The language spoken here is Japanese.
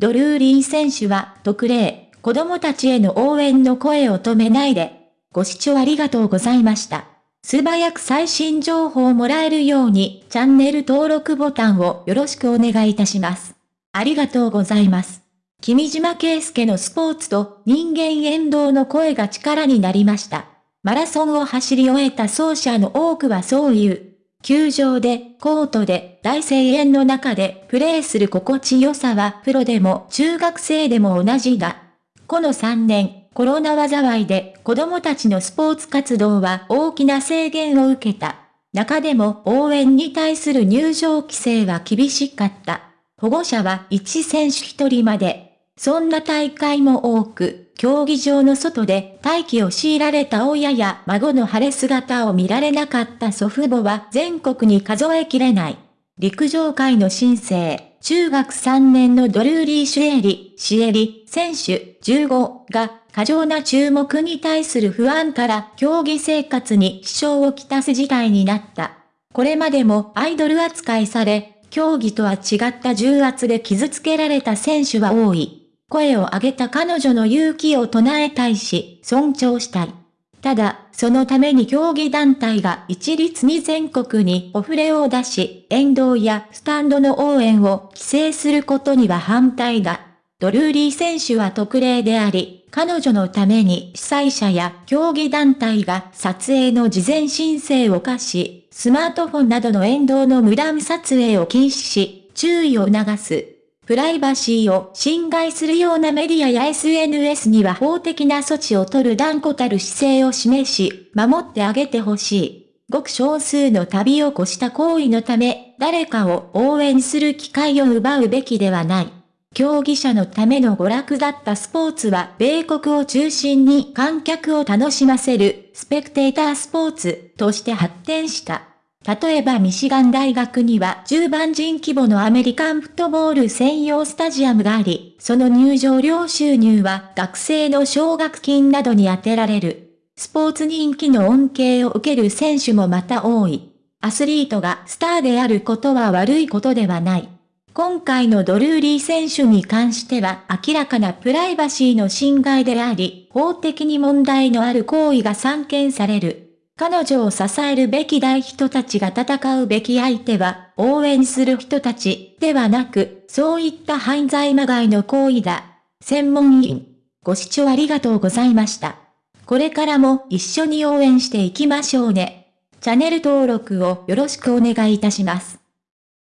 ドルーリー選手は特例、子供たちへの応援の声を止めないで。ご視聴ありがとうございました。素早く最新情報をもらえるようにチャンネル登録ボタンをよろしくお願いいたします。ありがとうございます。君島圭介のスポーツと人間遠動の声が力になりました。マラソンを走り終えた走者の多くはそういう。球場で、コートで、大声援の中でプレーする心地よさはプロでも中学生でも同じだ。この3年、コロナ災いで子供たちのスポーツ活動は大きな制限を受けた。中でも応援に対する入場規制は厳しかった。保護者は1選手1人までそんな大会も多く、競技場の外で待機を強いられた親や孫の晴れ姿を見られなかった祖父母は全国に数えきれない。陸上界の新星、中学3年のドルーリー・シュエリ、シエリ、選手15が過剰な注目に対する不安から競技生活に支障をきたす事態になった。これまでもアイドル扱いされ、競技とは違った重圧で傷つけられた選手は多い。声を上げた彼女の勇気を唱えたいし、尊重したい。ただ、そのために競技団体が一律に全国にお触れを出し、沿道やスタンドの応援を規制することには反対だ。ドルーリー選手は特例であり、彼女のために主催者や競技団体が撮影の事前申請を課し、スマートフォンなどの沿道の無断撮影を禁止し、注意を促す。プライバシーを侵害するようなメディアや SNS には法的な措置を取る断固たる姿勢を示し、守ってあげてほしい。ごく少数の旅を越した行為のため、誰かを応援する機会を奪うべきではない。競技者のための娯楽だったスポーツは米国を中心に観客を楽しませるスペクテータースポーツとして発展した。例えばミシガン大学には10万人規模のアメリカンフットボール専用スタジアムがあり、その入場料収入は学生の奨学金などに充てられる。スポーツ人気の恩恵を受ける選手もまた多い。アスリートがスターであることは悪いことではない。今回のドルーリー選手に関しては明らかなプライバシーの侵害であり、法的に問題のある行為が散見される。彼女を支えるべき大人たちが戦うべき相手は、応援する人たちではなく、そういった犯罪まがいの行為だ。専門員。ご視聴ありがとうございました。これからも一緒に応援していきましょうね。チャンネル登録をよろしくお願いいたします。